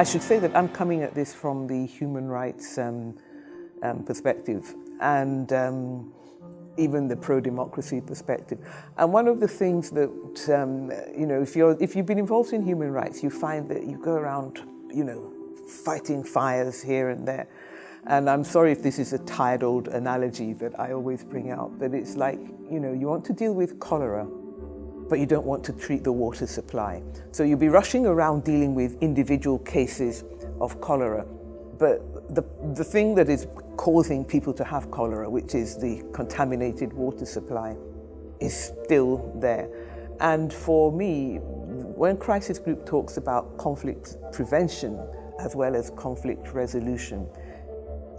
I should say that I'm coming at this from the human rights um, um, perspective and um, even the pro-democracy perspective. And one of the things that, um, you know, if, you're, if you've been involved in human rights, you find that you go around, you know, fighting fires here and there. And I'm sorry if this is a tired old analogy that I always bring out, but it's like, you know, you want to deal with cholera, but you don't want to treat the water supply. So you'll be rushing around dealing with individual cases of cholera, but the, the thing that is causing people to have cholera, which is the contaminated water supply, is still there. And for me, when Crisis Group talks about conflict prevention as well as conflict resolution,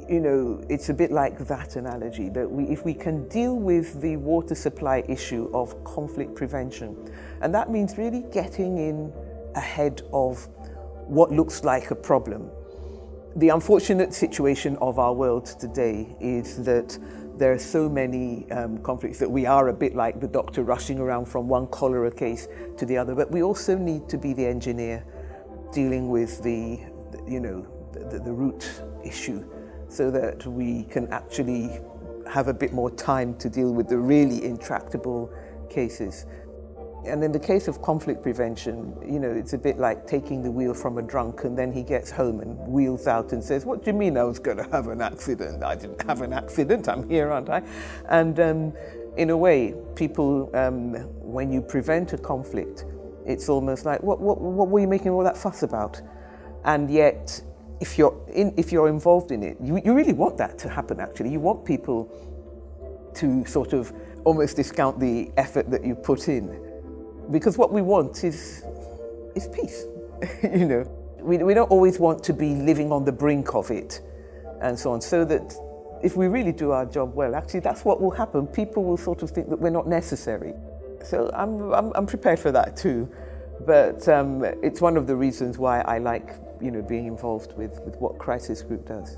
you know, it's a bit like that analogy, that we, if we can deal with the water supply issue of conflict prevention, and that means really getting in ahead of what looks like a problem. The unfortunate situation of our world today is that there are so many um, conflicts that we are a bit like the doctor rushing around from one cholera case to the other, but we also need to be the engineer dealing with the, you know, the, the root issue so that we can actually have a bit more time to deal with the really intractable cases. And in the case of conflict prevention, you know, it's a bit like taking the wheel from a drunk and then he gets home and wheels out and says, what do you mean I was going to have an accident? I didn't have an accident, I'm here, aren't I? And um, in a way, people, um, when you prevent a conflict, it's almost like, what, what, what were you making all that fuss about? And yet, if you're, in, if you're involved in it, you, you really want that to happen actually. You want people to sort of almost discount the effort that you put in. Because what we want is, is peace, you know. We, we don't always want to be living on the brink of it and so on. So that if we really do our job well, actually that's what will happen. People will sort of think that we're not necessary. So I'm, I'm, I'm prepared for that too. But um, it's one of the reasons why I like you know, being involved with, with what Crisis Group does.